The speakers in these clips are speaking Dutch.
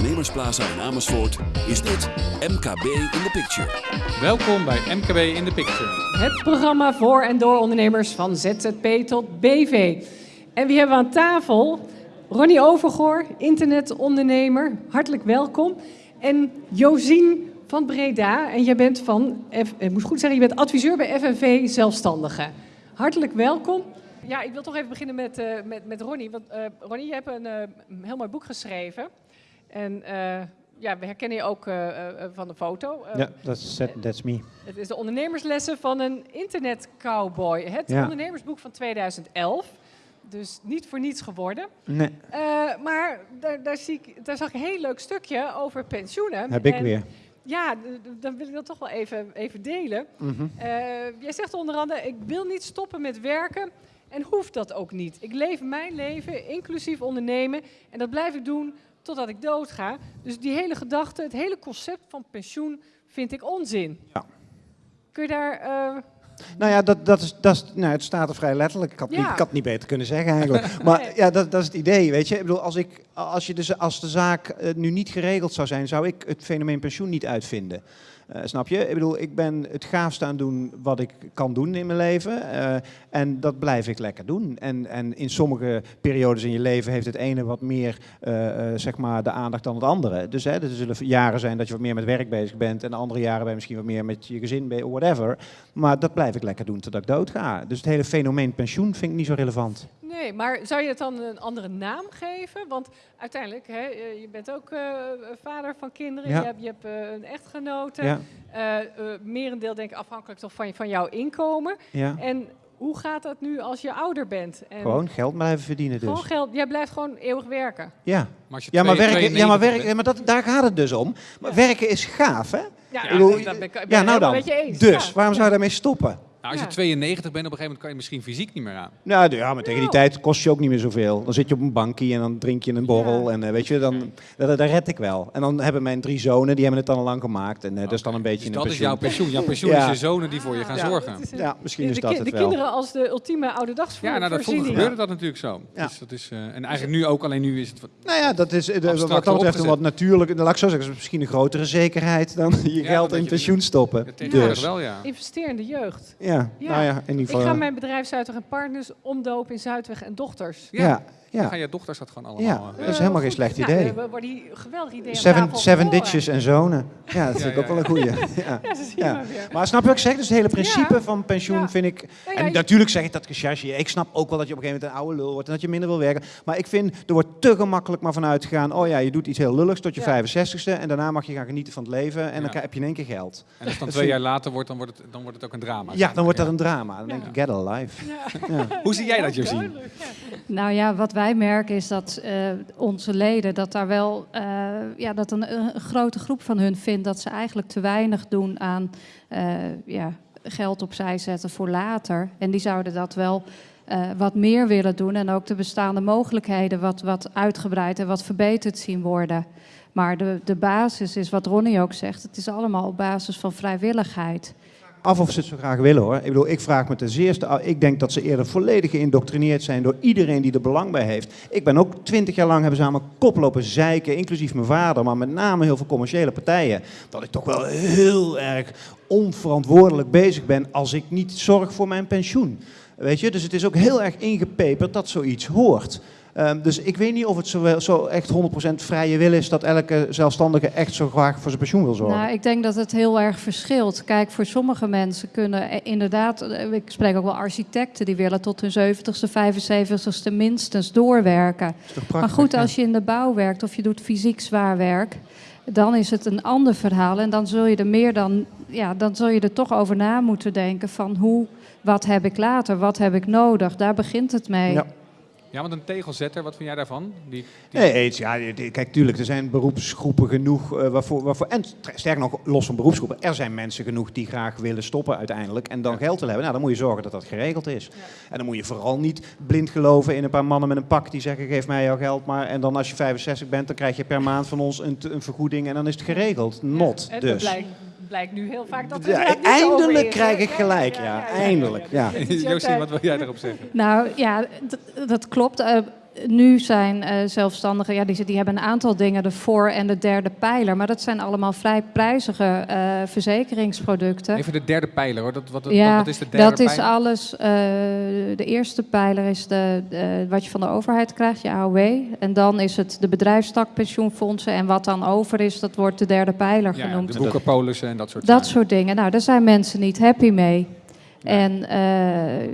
Ondernemersplaza in Amersfoort is dit MKB in the Picture. Welkom bij MKB in the Picture. Het programma voor en door ondernemers van ZZP tot BV. En wie hebben we aan tafel? Ronnie Overgoor, internetondernemer. Hartelijk welkom. En Josien van Breda. En jij bent van, F- ik moet goed zeggen, je bent adviseur bij FNV Zelfstandigen. Hartelijk welkom. Ja, ik wil toch even beginnen met, eh, met, met Ronnie. Want eh, Ronnie, je hebt een eh, heel mooi boek geschreven. En eh, ja, we herkennen je ook eh, eh, van de foto. Ja, that's, that, that's me. het is de ondernemerslessen van een internetcowboy. Het Ja. ondernemersboek van 2011. Dus niet voor niets geworden. Nee, maar daar, daar, zie ik, daar zag ik een heel leuk stukje over pensioenen. heb ik En weer. Ja, dan wil ik dat toch wel even, even delen. Mhm. Jij zegt onder andere, ik wil niet stoppen met werken en hoeft dat ook niet. Ik leef mijn leven, inclusief ondernemen. En dat blijf ik doen totdat ik doodga. Dus die hele gedachte, het hele concept van pensioen vind ik onzin. Ja. Kun je daar... eh, Nou ja, dat, dat is, dat is, nou, het staat er vrij letterlijk. Ik had, Ja. niet, ik had niet beter kunnen zeggen eigenlijk. Maar Nee. ja, dat, dat is het idee, weet je. Ik bedoel, als, ik, als, je dus, als de zaak eh, nu niet geregeld zou zijn, zou ik het fenomeen pensioen niet uitvinden. Eh, snap je? Ik bedoel, ik ben het gaafste aan doen wat ik kan doen in mijn leven. eh, en dat blijf ik lekker doen. En, en in sommige periodes in je leven heeft het ene wat meer eh, zeg maar de aandacht dan het andere. Dus hè, er zullen jaren zijn dat je wat meer met werk bezig bent. En de andere jaren ben je misschien wat meer met je gezin bezig, whatever. Maar dat blijf ik lekker doen totdat ik dood ga. Dus het hele fenomeen pensioen vind ik niet zo relevant. Nee, maar zou je het dan een andere naam geven? Want uiteindelijk, hè, je bent ook vader van kinderen, Ja. je hebt, je hebt een echtgenote. Ja, merendeel denk ik afhankelijk toch van, je- van jouw inkomen. ja. En hoe gaat dat nu als je ouder bent? En Gewoon geld blijven verdienen dus. gewoon geld, jij blijft gewoon eeuwig werken. Ja, Maar als je ja maar, twee- werken, ja, maar, 92 werken, ja, maar dat, daar gaat het dus om. Maar werken is gaaf, hè? Ja, Ik bedoel, dat ben ik, ik ben Ja, het nou dan. helemaal met je eens. Dus, Ja. waarom zou je daarmee stoppen? Nou, als je Ja. 92 bent, op een gegeven moment kan je misschien fysiek niet meer aan. Nou ja, maar tegen die Nou. tijd kost je ook niet meer zoveel. Dan zit je op een bankje en dan drink je een borrel. Ja. En eh, weet je, dan, dat, dat red ik wel. En dan hebben mijn drie zonen, die hebben het dan al lang gemaakt. En eh, dat is dan een beetje Dus een dat is jouw pensioen. Jouw pensioen Ja. is je zonen die voor je gaan Ja. zorgen. Een- Ja, misschien de, is de dat het de wel. kinderen als de ultieme Ja, nou, dat vroeger gebeurde dat natuurlijk zo. Ja. Dus dat is, eh, en eigenlijk nu ook, alleen nu is het... wat- Nou ja, dat is de- wat dat betreft een wat natuurlijk, laat ik zo zeggen, is misschien een grotere zekerheid dan je Ja, geld in je- pensioen stoppen. Tegenwoordig Dus, wel, ja. Investeer in de jeugd. Ja, Ja. nou ja, in ieder Ik ga mijn bedrijf Zuidweg en Partners omdopen in Zuidweg en Dochters. Ja. ja, Dan ja, gaan je dochters dat gewoon ja, allemaal... dat eh, is helemaal geen slecht Nou, idee. we worden hier geweldig idee Seven, seven ditches en zonen. Ja, dat vind ik Ja, ook wel een goeie. Ja. Maar. Maar snap je wat ik zeg? Dus het hele principe Ja. van pensioen Ja. vind ik... Ja, en natuurlijk zeg ik dat gechargeerd. Ik snap ook wel dat je op een gegeven moment een oude lul wordt en dat je minder wil werken. Maar ik vind, er wordt te gemakkelijk maar vanuit gegaan... oh ja, je doet iets heel lulligs tot je Ja. 65ste... en daarna mag je gaan genieten van het leven en dan heb je in één keer geld. En als het dan Dat twee jaar later wordt, dan wordt het, dan wordt het ook een drama. Ja, dan wordt dat Ja. een drama. Dan denk ik, get a life. Ja. Ja. Hoe zie jij dat, Josien? Nou ja, wat wij merken is dat eh, onze leden, dat daar wel, eh, ja, dat een, een grote groep van hun vindt dat ze eigenlijk te weinig doen aan eh, ja, geld opzij zetten voor later. En die zouden dat wel eh, wat meer willen doen en ook de bestaande mogelijkheden wat, wat uitgebreid en wat verbeterd zien worden. Maar de, de basis is wat Ronnie ook zegt, het is allemaal op basis van vrijwilligheid. Af of ze het zo graag willen hoor. Ik bedoel, ik vraag me ten zeerste af. Ik denk dat ze eerder volledig geïndoctrineerd zijn door iedereen die er belang bij heeft. Ik ben ook twintig jaar lang hebben ze aan mijn kop lopen zeiken, inclusief mijn vader, maar met name heel veel commerciële partijen. Dat ik toch wel heel erg onverantwoordelijk bezig ben als ik niet zorg voor mijn pensioen. Weet je, dus het is ook heel erg ingepeperd dat zoiets hoort. Ehm, dus ik weet niet of het zo, zo echt 100% vrije wil is dat elke zelfstandige echt zo graag voor zijn pensioen wil zorgen. Nou, ik denk dat het heel erg verschilt. Kijk, voor sommige mensen kunnen eh, inderdaad, eh, ik spreek ook wel architecten, die willen tot hun 70ste, 75ste minstens doorwerken. Maar goed, als je in de bouw werkt of je doet fysiek zwaar werk, dan is het een ander verhaal. En dan zul je er meer dan, ja, dan zul je er toch over na moeten denken van hoe, wat heb ik later, wat heb ik nodig? Daar begint het mee. Ja. Ja, want een tegelzetter, wat vind jij daarvan? Die, die- Nee, eens, ja, kijk, tuurlijk, er zijn beroepsgroepen genoeg eh, waarvoor, waarvoor... En sterker nog, los van beroepsgroepen, er zijn mensen genoeg die graag willen stoppen uiteindelijk en dan Ja. geld willen hebben. Nou, dan moet je zorgen dat dat geregeld is. En dan moet je vooral niet blind geloven in een paar mannen met een pak die zeggen, geef mij jouw geld maar. En dan als je 65 bent, dan krijg je per maand van ons een, een vergoeding en dan is het geregeld. Not, dat dus. blijkt, blijkt nu heel vaak dat het Ja, niet eindelijk is, krijg ik gelijk, ja, eindelijk, ja. Wat wil jij daarop zeggen? Nou ja, dat klopt. Nu zijn eh, zelfstandigen, ja, die, die hebben een aantal dingen, de voor- en de derde pijler. Maar dat zijn allemaal vrij prijzige eh, verzekeringsproducten. Even de derde pijler hoor. Dat, wat, wat- Ja, wat is de derde dat is alles. eh, de eerste pijler is de, wat je van de overheid krijgt, je AOW. En dan is het de bedrijfstakpensioenfondsen. En wat dan over is, dat wordt de derde pijler Ja, genoemd. de boekenpolissen en dat soort Dat zaken. soort dingen. Nou, daar zijn mensen niet happy mee. En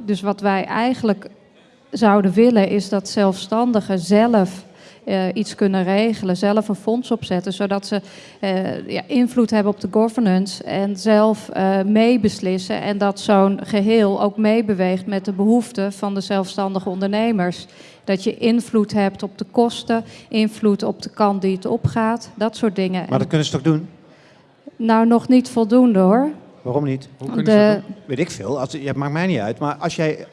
dus wat wij eigenlijk zouden willen, is dat zelfstandigen zelf eh, iets kunnen regelen, zelf een fonds opzetten, zodat ze eh, ja, invloed hebben op de governance en zelf eh, meebeslissen. En dat zo'n geheel ook meebeweegt met de behoeften van de zelfstandige ondernemers. Dat je invloed hebt op de kosten, invloed op de kant die het opgaat, dat soort dingen. Maar dat kunnen ze toch doen? Nou, nog niet voldoende hoor. Waarom niet? Hoe kunnen ze dat doen? Weet ik veel. Als, ja, maakt mij niet uit. Maar als jij,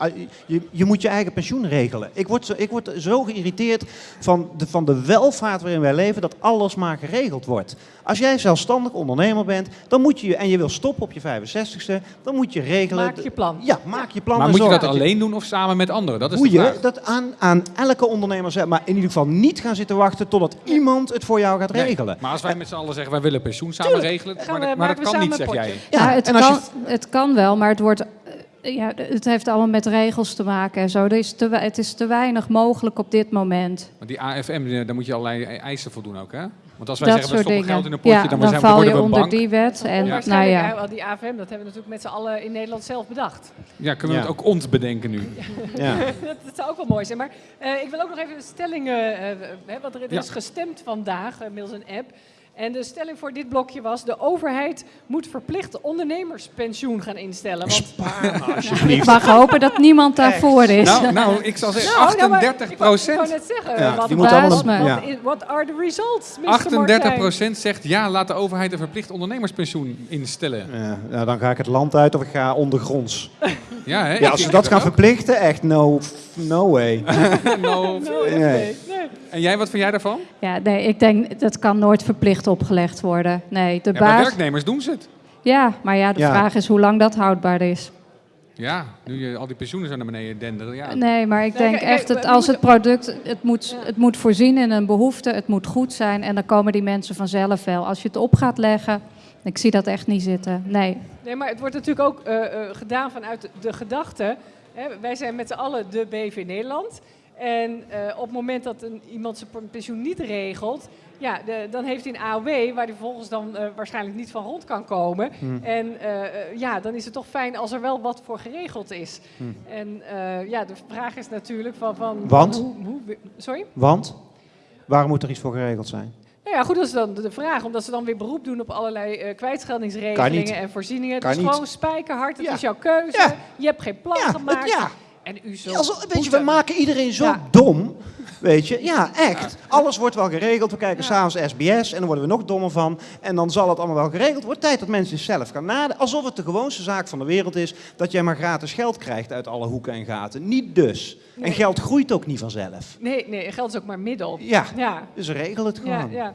je, je moet je eigen pensioen regelen. Ik word zo, ik word zo geïrriteerd van de, van de welvaart waarin wij leven, dat alles maar geregeld wordt. Als jij zelfstandig ondernemer bent, dan moet je, en je wil stoppen op je 65ste, dan moet je regelen. Maak je plan. Ja, maak je plan. Maar moet je dat alleen doen of samen met anderen? Dat is Moet de je dat aan, aan elke ondernemer zeggen, maar in ieder geval niet gaan zitten wachten totdat iemand het voor jou gaat Nee, regelen. Maar als wij met z'n allen zeggen, wij willen pensioen samen regelen, maar, we- dat- maar dat kan niet, zeg jij. Ja, het, en als kan, je- het kan wel, maar het, wordt, eh, ja, het heeft allemaal met regels te maken en zo. Er is te, het is te weinig mogelijk op dit moment. Want die AFM, daar moet je allerlei eisen voldoen ook, hè? Want als wij dat zeggen, we stoppen dingen. geld in een potje, ja, dan, dan zijn, val je onder bank. die wet. En nou ja, eh, wel die AFM, dat hebben we natuurlijk met z'n allen in Nederland zelf bedacht. Ja, kunnen we Ja. het ook ons bedenken nu? Ja. dat, dat zou ook wel mooi zijn. Maar eh, ik wil ook nog even de stelling, eh, eh, hè, want er, er Ja. is gestemd vandaag middels een app. En de stelling voor dit blokje was: de overheid moet verplicht ondernemerspensioen gaan instellen. Want Spaar me ik alsjeblieft. mag hopen dat niemand daarvoor is. Nou, nou, ik zal zeggen Nou, nou, maar 38 Ik wou, ik wou procent. net zeggen, Ja, wat, what are the results, Mr. 38 Martijn? procent zegt ja, laat de overheid een verplicht ondernemerspensioen instellen. Ja, nou, dan ga ik het land uit of ik ga ondergronds. Ja, hè? Ja, als ze dat gaan verplichten, echt no, no way. Nou, Nee, Nee. En jij, wat vind jij daarvan? Ja, nee, ik denk dat kan nooit verplicht opgelegd worden. Nee, de Ja, baas. werknemers doen ze het. Ja, maar ja, de Ja. vraag is hoe lang dat houdbaar is. Ja, nu je al die pensioenen zo naar beneden denderen. Ja. Nee, maar ik denk echt dat als het product, het moet, het moet voorzien in een behoefte, het moet goed zijn en dan komen die mensen vanzelf wel. Als je het op gaat leggen, ik zie dat echt niet zitten. Nee. Nee, maar het wordt natuurlijk ook eh, eh, gedaan vanuit de, de gedachte. Hè, wij zijn met z'n allen de BV Nederland. En eh, op het moment dat een, iemand zijn pensioen niet regelt, ja, de- dan heeft hij een AOW waar hij vervolgens dan eh, waarschijnlijk niet van rond kan komen. Hm. En eh, ja, dan is het toch fijn als er wel wat voor geregeld is. Hm. En ja, de vraag is natuurlijk van... van Want? Hoe, hoe, sorry? Want, waarom moet er iets voor geregeld zijn? Nou ja, goed, dat is dan de vraag. Omdat ze dan weer beroep doen op allerlei eh kwijtscheldingsregelingen en voorzieningen. Kan het is niet. gewoon spijkerhard, het Ja. is jouw keuze. Ja. Je hebt geen plan Ja, gemaakt. Ja. En u zo. Ja, alsof- weet je, we maken iedereen zo Ja. dom. Weet je, ja, echt. Alles wordt wel geregeld. We kijken Ja. s'avonds SBS en dan worden we nog dommer van. En dan zal het allemaal wel geregeld worden. Tijd dat mensen zelf gaan nadenken. Alsof het de gewoonste zaak van de wereld is dat jij maar gratis geld krijgt uit alle hoeken en gaten. Niet dus. En geld groeit ook niet vanzelf. Nee, nee, geld is ook maar middel. Ja, Ja, dus regel het ja, gewoon. ja.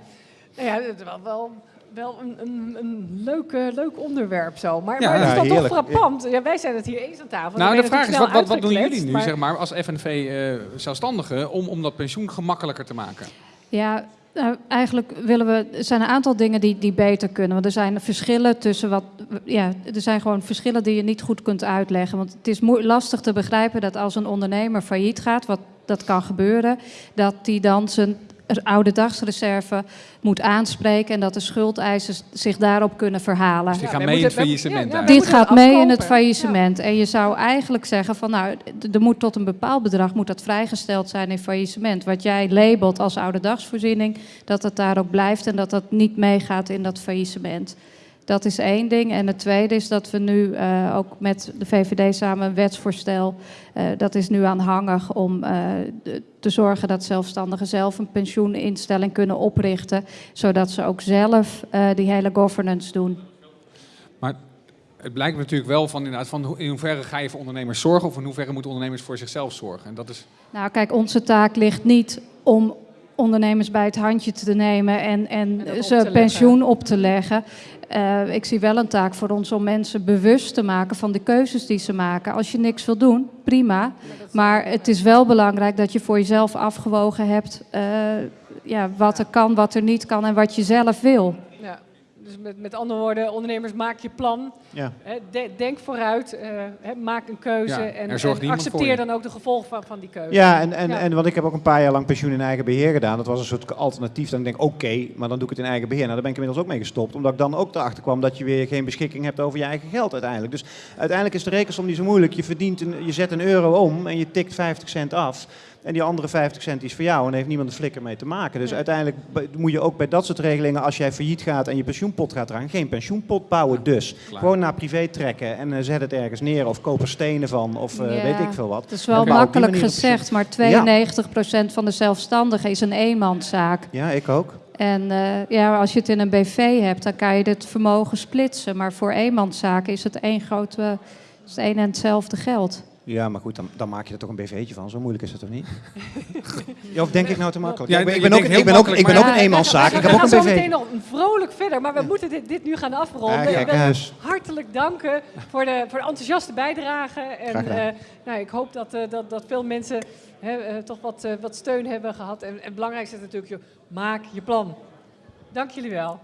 Nou ja, het is wel, wel, wel een, een, een leuk, eh, leuk onderwerp zo. Maar, Ja, maar het is ja, dan toch frappant. Ja, wij zijn het hier eens aan tafel. Nou, de vraag is, wat, wat, wat doen jullie nu, maar- zeg maar, als FNV-zelfstandigen, om, om dat pensioen gemakkelijker te maken? Ja, nou, eigenlijk willen we, er zijn een aantal dingen die, die beter kunnen. Want er zijn verschillen tussen wat, ja, er zijn gewoon verschillen die je niet goed kunt uitleggen. Want het is lastig te begrijpen dat als een ondernemer failliet gaat, wat dat kan gebeuren, dat die dan zijn oude dagsreserve moet aanspreken en dat de schuldeisers zich daarop kunnen verhalen. Dus die gaan mee in het faillissement. ja, ja, Dit gaat mee in het faillissement. En je zou eigenlijk zeggen van nou, er moet tot een bepaald bedrag moet dat vrijgesteld zijn in faillissement. Wat jij labelt als oude dagsvoorziening, dat het daar ook blijft en dat dat niet meegaat in dat faillissement. Dat is één ding. En het tweede is dat we nu eh, ook met de VVD samen een wetsvoorstel, eh, dat is nu aanhangig om eh, de- te zorgen dat zelfstandigen zelf een pensioeninstelling kunnen oprichten, zodat ze ook zelf eh, die hele governance doen. Maar het blijkt natuurlijk wel van, inderdaad, van hoe- in hoeverre ga je voor ondernemers zorgen of in hoeverre moeten ondernemers voor zichzelf zorgen. En dat is, Nou, kijk, onze taak ligt niet om ondernemers bij het handje te nemen en, en, ze pensioen op te leggen. Eh, ik zie wel een taak voor ons om mensen bewust te maken van de keuzes die ze maken. Als je niks wil doen, prima. Maar het is wel belangrijk dat je voor jezelf afgewogen hebt eh, ja, wat er kan, wat er niet kan en wat je zelf wil. Met, met andere woorden, ondernemers, maak je plan. Ja. Hè, de- denk vooruit, eh, maak een keuze Ja, en, er accepteer dan ook de gevolgen van, van die keuze. Ja, en, en, Ja. en want ik heb ook een paar jaar lang pensioen in eigen beheer gedaan. Dat was een soort alternatief. Dan denk ik, oké, maar dan doe ik het in eigen beheer. Nou, daar ben ik inmiddels ook mee gestopt. Omdat ik dan ook erachter kwam dat je weer geen beschikking hebt over je eigen geld uiteindelijk. Dus uiteindelijk is de rekensom niet zo moeilijk. Je, verdient een, je zet een euro om en je tikt 50 cent af. En die andere 50 cent is voor jou en heeft niemand een flikker mee te maken. Dus uiteindelijk moet je ook bij dat soort regelingen, als jij failliet gaat en je pensioenpot gaat eraan, geen pensioenpot bouwen dus. Klaar. Gewoon naar privé trekken en eh, zet het ergens neer of koop er stenen van of eh, Ja. weet ik veel wat. Het is wel makkelijk gezegd, maar 92% van de zelfstandigen is een eenmanszaak. Ja, ik ook. En eh, ja, als je het in een BV hebt, dan kan je het vermogen splitsen. Maar voor eenmanszaken is het één grote, is het één en hetzelfde geld. Ja, maar goed, dan, dan maak je er toch een BV'tje van. Zo moeilijk is het toch niet? ja, of denk ik nou te makkelijk? Ja, ik ben, ik je ben ook, ik ben ook, makkelijk, ik ben ook maar- een eenmanszaak. Ik we heb ook gaan een zo meteen BV. nog vrolijk verder, maar we moeten dit, dit nu gaan afronden. Ja, kijk hartelijk danken voor de, voor de enthousiaste bijdrage. En eh, nou, ik hoop dat, eh, dat, dat veel mensen hè, eh, toch wat, eh, wat steun hebben gehad. En, en het belangrijkste is natuurlijk, joh, maak je plan. Dank jullie wel.